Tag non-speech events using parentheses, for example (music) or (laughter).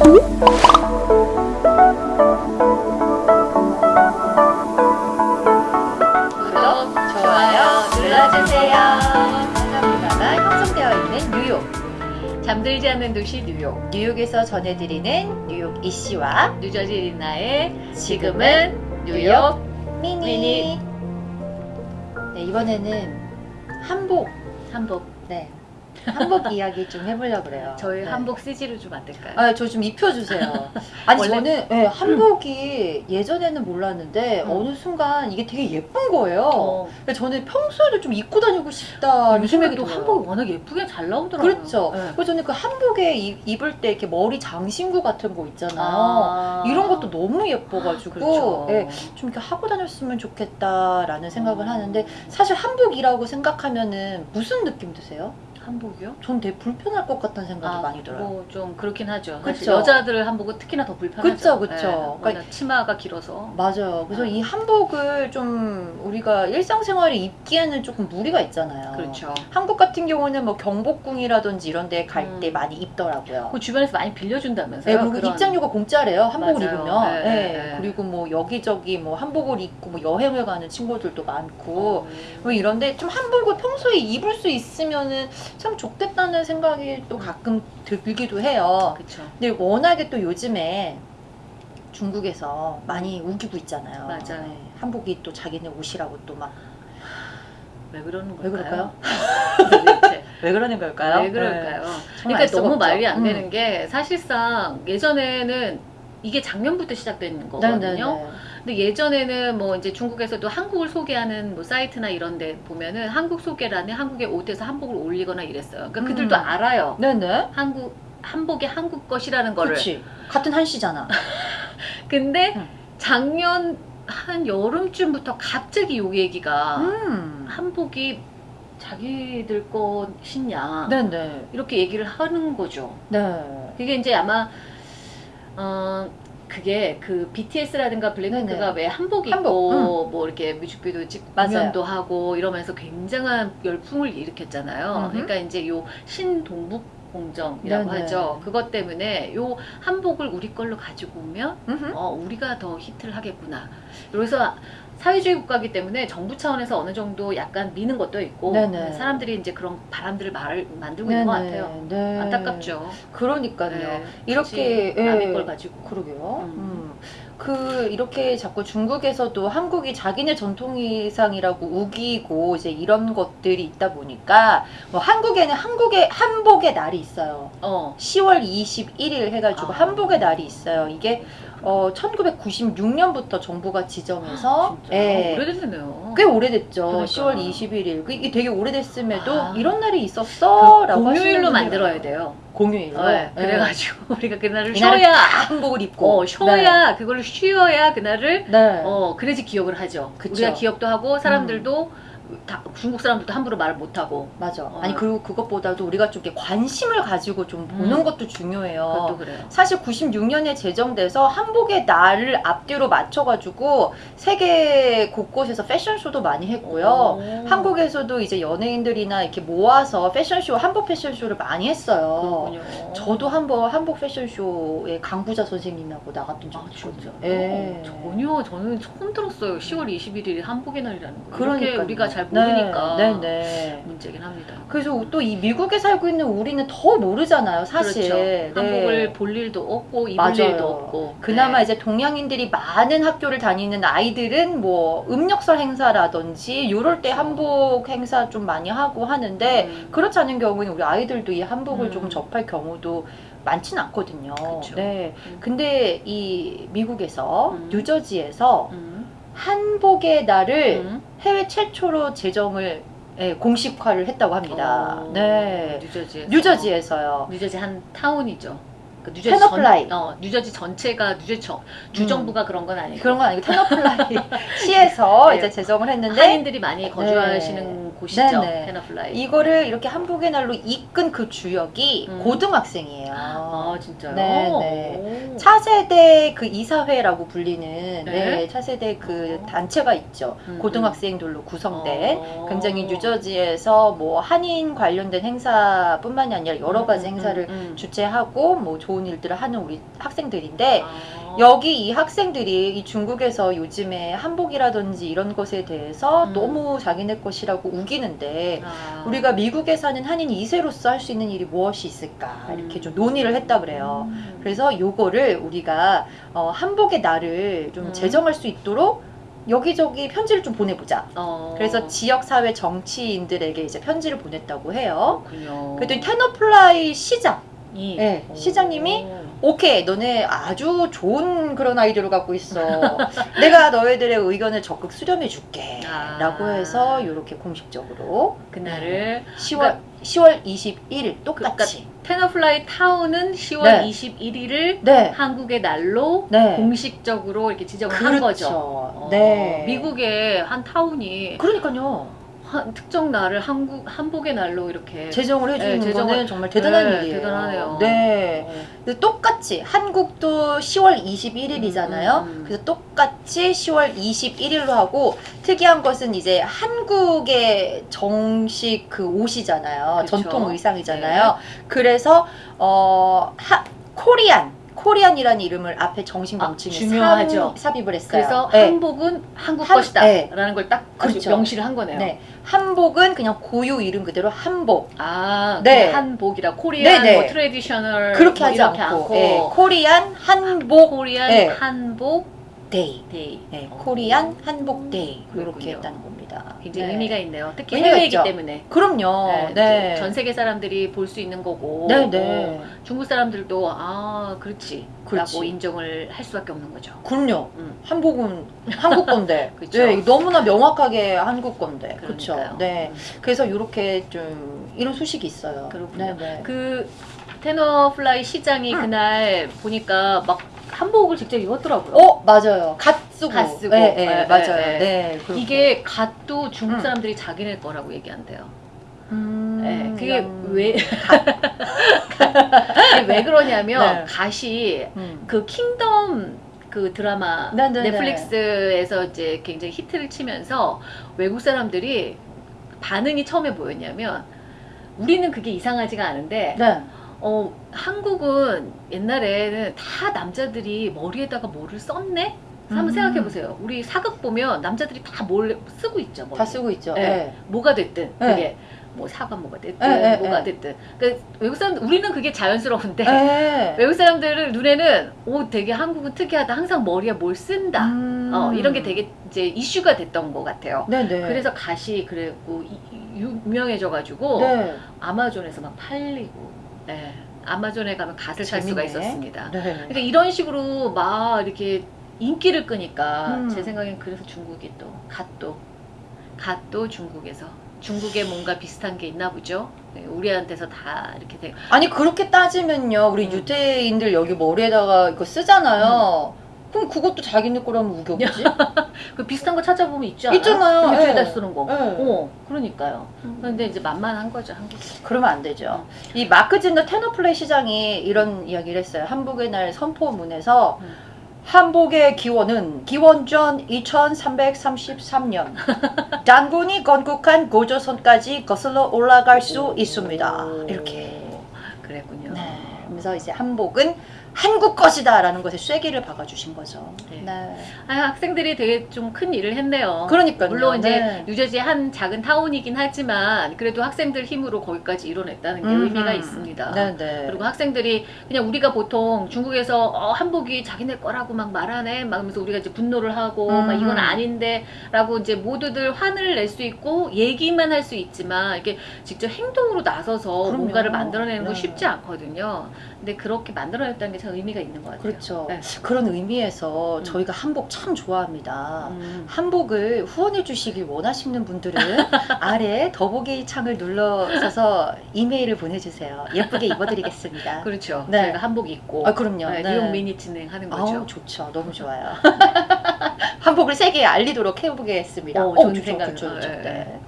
구독, 좋아요 눌러주세요. 한강 문화가 형성되어 있는 뉴욕. 잠들지 않는 도시 뉴욕. 뉴욕에서 전해드리는 뉴욕 이씨와 뉴저지 리나의 지금은 뉴욕 미니. 미니. 네, 이번에는 한복, 한복 네. 한복 이야기 좀 해보려고 그래요. 저희 네. 한복 CG로 좀 안 될까요? 아, 저 좀 입혀주세요. 아니, 원래- 저는 네, 한복이 예전에는 몰랐는데 음. 어느 순간 이게 되게 예쁜 거예요. 어, 근데 저는 평소에도 좀 입고 다니고 싶다. 요즘에 또 한복이 워낙 예쁘게 잘 나오더라고요. 그렇죠. 네. 그래서 저는 그 한복에 입- 입을 때 이렇게 머리 장신구 같은 거 있잖아요. 아. 이런 것도 너무 예뻐가지고 그렇죠. 예, 좀 이렇게 하고 다녔으면 좋겠다라는 생각을 음. 하는데 사실 한복이라고 생각하면은 무슨 느낌 드세요? 한복이요? 전 되게 불편할 것 같다는 생각이 아, 많이 들어요. 뭐 좀 그렇긴 하죠. 그쵸. 여자들 한복은 특히나 더 불편하죠. 그쵸, 그쵸. 네, 그러니까- 치마가 길어서. 맞아요. 그래서 아. 이 한복을 좀 우리가 일상생활에 입기에는 조금 무리가 있잖아요. 그렇죠. 한국 같은 경우는 뭐 경복궁이라든지 이런 데 갈때 음. 많이 입더라고요. 그 주변에서 많이 빌려준다면서요? 네, 그리고 그런- 입장료가 공짜래요. 한복을 맞아요. 입으면. 네, 네, 네, 네. 그리고 뭐 여기저기 뭐 한복을 입고 뭐 여행을 가는 친구들도 많고 어. 뭐 이런데 좀 한복을 평소에 입을 수 있으면은 참 좋겠다는 생각이 또 가끔 들기도 해요. 그쵸. 근데 워낙에 또 요즘에 중국에서 많이 우기고 있잖아요. 맞아요. 네, 한복이 또 자기네 옷이라고 또 막왜왜 그러는 걸까요? 그럴까요? 도대체 (laughs) 왜 그러는 걸까요? 왜 그럴까요? 네, 그러니까 너무 없죠. 말이 안 음. 되는 게 사실상 예전에는 이게 작년부터 시작된 거거든요. 네네네. 근데 예전에는 뭐 이제 중국에서도 한국을 소개하는 뭐 사이트나 이런 데 보면은 한국 소개란에 한국의 옷에서 한복을 올리거나 이랬어요. 그러니까 그들도 음. 알아요. 네네. 한국 한복이 한국 것이라는 거를. 그렇지. 같은 한시잖아. (laughs) 근데 음. 작년 한 여름쯤부터 갑자기 요 얘기가 음. 한복이 자기들 것이냐 네네. 이렇게 얘기를 하는 거죠. 네. 그게 이제 아마 어 그게 그 BTS라든가 블랙핑크가 네네. 왜 한복 입고 한복, 뭐 이렇게 뮤직비디오 맞아요. 공연도 하고 이러면서 굉장한 열풍을 일으켰잖아요. 음흠. 그러니까 이제 요 신동북 공정이라고 네네. 하죠. 그것 때문에 요 한복을 우리 걸로 가지고 오면. 어 우리가 더 히트를 하겠구나. 그래서 사회주의 국가이기 때문에 정부 차원에서 어느 정도 약간 미는 것도 있고 네네. 사람들이 이제 그런 바람들을 말, 만들고 있는 것 같아요. 네. 안타깝죠. 그러니까요. 네, 이렇게 남의 예. 걸 가지고. 그러게요. 음. 음. 그 이렇게 자꾸 중국에서도 한국이 자기네 전통의상이라고 우기고 이제 이런 것들이 있다 보니까 뭐 한국에는 한국의 한복의 날이 있어요. 어. 10월 21일 해가지고 아. 한복의 날이 있어요. 이게 어 1996년부터 정부가 지정해서 진짜 예. 오래됐네요. 꽤 오래됐죠. 그러니까. 10월 21일. 그 이게 되게 오래됐음에도 아. 이런 날이 있었어라고 그 공휴일로 만들어야 돼요. 공휴일로. 네, 예. 그래가지고 (laughs) 우리가 그날을 쉬어야, 다 한복을 입고 어, 쉬어야 그걸로 쉬어야 그날을 네. 네. 어 그래야지 기억을 하죠. 그쵸. 음. 우리가 기억도 하고 사람들도 다, 중국 사람들도 함부로 말을 못 하고 맞아. 어. 아니 그리고 그것보다도 우리가 좀 이렇게 관심을 가지고 좀 보는 음. 것도 중요해요. 사실 96년에 제정돼서 한복의 날을 앞뒤로 맞춰가지고 세계 곳곳에서 패션쇼도 많이 했고요. 오. 한국에서도 이제 연예인들이나 이렇게 모아서 패션쇼, 한복 패션쇼를 많이 했어요. 그렇군요. 저도 한번 한복 패션쇼에 강부자 선생님하고 나갔던 아, 적이 있거든요. 진짜? 예. 전혀 저는 처음 들었어요. 10월 21일이 한복의 날이라는 거. 이렇게 그러니까요. 우리가 잘 모르니까 네, 네, 네. 문제긴 합니다. 그래서 또 이 미국에 살고 있는 우리는 더 모르잖아요, 사실. 그렇죠. 네. 한복을 볼 일도 없고 입을 맞아요. 일도 없고. 그나마 네. 이제 동양인들이 많은 학교를 다니는 아이들은 뭐 음력설 행사라든지 이럴 때 그렇죠. 한복 행사 좀 많이 하고 하는데 음. 그렇지 않은 경우는 우리 아이들도 이 한복을 음. 좀 접할 경우도 많진 않거든요. 그쵸. 네. 음. 근데 이 미국에서 음. 뉴저지에서 음. 한복의 날을 음. 해외 최초로 제정을 예, 공식화를 했다고 합니다. 어, 네. 뉴저지에서. 뉴저지에서요. 뉴저지 한 타운이죠. 그 뉴저지 테너플라이. 전, 어, 뉴저지 전체가 뉴저지 정, 주정부가 그런 건 아니고 그런 건 아니고 테너플라이 (laughs) 시에서 네. 이제 제정을 했는데 한인들이 많이 거주하시는 곳이죠. 네네. 테너플라이. 이거를 이렇게 한복의 날로 이끈 그 주역이 음. 고등학생이에요. 아 진짜요? 네, 오. 차세대 그 이사회라고 불리는 네, 차세대 그 어. 단체가 있죠. 음, 고등학생들로 구성된 어. 굉장히 뉴저지에서 뭐 한인 관련된 행사뿐만이 아니라 여러 가지 음, 음, 행사를 음. 주최하고 뭐 좋은 일들을 하는 우리 학생들인데 아. 여기 이 학생들이 이 중국에서 요즘에 한복이라든지 이런 것에 대해서 음. 너무 자기네 것이라고 우기는데 아. 우리가 미국에 사는 한인 2세로서 할 수 있는 일이 무엇이 있을까 이렇게 음. 좀 논의를 했다 그래요. 음. 그래서 요거를 우리가 어, 한복의 날을 좀 음. 제정할 수 있도록 여기저기 편지를 좀 보내보자. 어. 그래서 지역 사회 정치인들에게 이제 편지를 보냈다고 해요. 그랬더니 테너플라이 시장, 이 네, 오. 시장님이 오케이, 너네 아주 좋은 그런 아이디어를 갖고 있어. 내가 너희들의 의견을 적극 수렴해 줄게. 아. 라고 해서 이렇게 공식적으로 그날을 10월 10월 21일 똑같이. 테너플라이 타운은 10월 네. 21일을 네. 한복의 날로 네. 공식적으로 이렇게 지정을 한 거죠. 어, 네. 미국의 한 타운이 그러니까요. 한 특정 날을 한국 한복의 날로 이렇게 제정을 해주는 네, 제정을- 거는 정말 대단한 네, 일이에요. 대단하네요. 네. 어, 똑같이 한국도 10월 21일이잖아요. 음, 음, 음. 그래서 똑같이 10월 21일로 하고 특이한 것은 이제 한국의 정식 그 옷이잖아요. 그쵸. 네. 전통 의상이잖아요. 그래서 어 하, 코리안 코리안이라는 이름을 앞에 정식 아. 삽, 삽입을 했어요. 그래서 네. 한복은 한국 한- 것이다 네. 라는 걸 딱 그렇죠. 명시를 한 거네요. 네. 한복은 그냥 고유 이름 그대로 한복. 아, 네. 네. 한복이라 Korean 네, 네. 뭐 traditional 그렇게 뭐 하지 이렇게 않고, 예, Korean 한복 Korean 네. 한복 Day. Day 네, 어. Korean 한복 Day 이렇게. 했다는 겁니다. 굉장히 네. 의미가 있네요. 특히 의미가 해외이기 있죠. 때문에 그럼요. 네, 네. 전 세계 사람들이 볼 수 있는 거고 네, 네. 어, 중국 사람들도 아 그렇지 그렇지. 라고 인정을 할 수밖에 없는 거죠. 그럼요. 음. 한복은 한국 건데. (laughs) 네, 너무나 명확하게 한국 건데. 그렇죠. 네. 음. 그래서 이렇게 좀 이런 소식이 있어요. 그렇군요. 네, 네. 그 테너플라이 시장이 음. 그날 보니까 막 한복을 직접 입었더라고요. 어, 맞아요. 갓 쓰고. 갓 쓰고. 네, 네, 네, 맞아요. 네, 네. 그렇고. 이게 갓도 중국 음. 사람들이 자기네 거라고 얘기한대요. 음, 네, 그게 그냥 왜, 그게 왜 그러냐면 네. 갓이 음. 그 킹덤 그 드라마 네, 네, 네. 넷플릭스에서 이제 굉장히 히트를 치면서 외국 사람들이 반응이 처음에 뭐였냐면 우리는 그게 이상하지가 않은데 네. 어 한국은 옛날에는 다 남자들이 머리에다가 뭐를 썼네? 한번 음. 생각해 보세요. 우리 사극 보면 남자들이 다뭘 쓰고 있죠. 머리에. 다 쓰고 있죠. 네. 네. 뭐가 됐든 네. 그게 뭐 사과 뭐가 됐든 네, 네, 뭐가 네. 됐든 그 외국 사람 우리는 그게 자연스러운데 네. (laughs) 외국 사람들은 눈에는 오 되게 한국은 특이하다 항상 머리에 뭘 쓴다 음. 어 이런 게 되게 이제 이슈가 됐던 것 같아요. 네네. 그래서 갓이 그랬고 이- 유명해져가지고 네. 아마존에서 막 팔리고 네. 아마존에 가면 갓을 살 수가. 있었습니다. 네. 그러니까 이런 식으로 막 이렇게 인기를 끄니까 음. 제 생각엔 그래서 중국이 또 갓도 갓도 중국에서 중국에 뭔가 비슷한 게 있나 보죠. 네, 우리한테서 다 이렇게 돼. 아니 그렇게 따지면요 우리 음. 유태인들 여기 머리에다가 이거 쓰잖아요 그럼 그것도 자기네 거라면 우겨 없지? (laughs) 그 비슷한 거 찾아보면 있지 않아요? 있잖아요. 일주일에 예. 쓰는 거. 예. 어, 그러니까요. 근데 이제 만만한 거죠 한국. 그러면 안 되죠 이 마크 진더 테너플레이 시장이 이런 이야기를 했어요 한복의 날 선포문에서 음. 한복의 기원은 기원전 2333년 단군이 (laughs) 건국한 고조선까지 거슬러 올라갈 수 있습니다 오, 이렇게 그랬군요. 네. 그래서 이제 한복은 한국 것이다 라는 것에 쐐기를 박아주신 거죠. 네. 네. 아, 학생들이 되게 좀 큰 일을 했네요. 그러니까요. 물론 이제 네. 뉴저지의 한 작은 타운이긴 하지만 그래도 학생들 힘으로 거기까지 이뤄냈다는 게 음흠. 의미가 있습니다. 네, 네. 그리고 학생들이 그냥 우리가 보통 중국에서 어, 한복이 자기네 거라고 막 말하네 막 하면서 우리가 이제 분노를 하고 막 음. 이건 아닌데 라고 이제 모두들 화를 낼 수 있고 얘기만 할 수 있지만 이렇게 직접 행동으로 나서서 그럼요. 뭔가를 만들어내는 건 네. 쉽지 않거든요. 근데 그렇게 만들어냈다는 게참 의미가 있는 것 같아요. 그렇죠. 네. 그런 의미에서 음. 저희가 한복 참 좋아합니다. 음. 한복을 후원해 주시길 원하시는 분들은 (laughs) 아래 더보기 창을 눌러서 이메일을 보내주세요. 예쁘게 입어드리겠습니다. (laughs) 그렇죠. 네. 저희가 한복 입고 아 그럼요. 네, 네. 뉴욕 미니 진행하는 거죠. 아우 좋죠. 너무 좋아요. (laughs) 한복을 세계에 알리도록 해보겠습니다. 어, 어, 좋은 생각. 좋죠, 좋죠. 어, 예, 네.